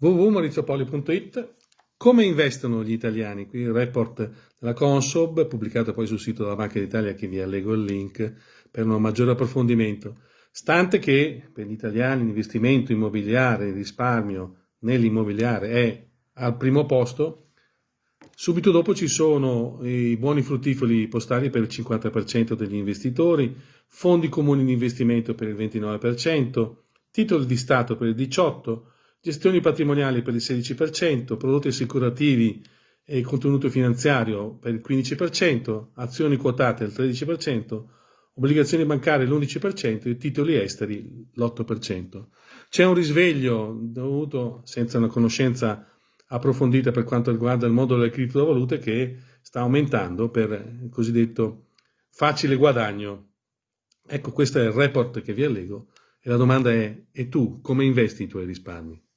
www.mauriziopolio.it Come investono gli italiani? Qui il report della Consob, pubblicato poi sul sito della Banca d'Italia, che vi allego il link per un maggiore approfondimento. Stante che per gli italiani l'investimento immobiliare, il risparmio nell'immobiliare è al primo posto, subito dopo ci sono i buoni fruttifoli postali per il 50% degli investitori, fondi comuni di investimento per il 29%, titoli di Stato per il 18%, gestioni patrimoniali per il 16%, prodotti assicurativi e contenuto finanziario per il 15%, azioni quotate il 13%, obbligazioni bancarie l'11% e titoli esteri l'8%. C'è un risveglio dovuto, senza una conoscenza approfondita per quanto riguarda il mondo delle criptovalute, che sta aumentando per il cosiddetto facile guadagno. Ecco, questo è il report che vi allego e la domanda è, e tu come investi i tuoi risparmi?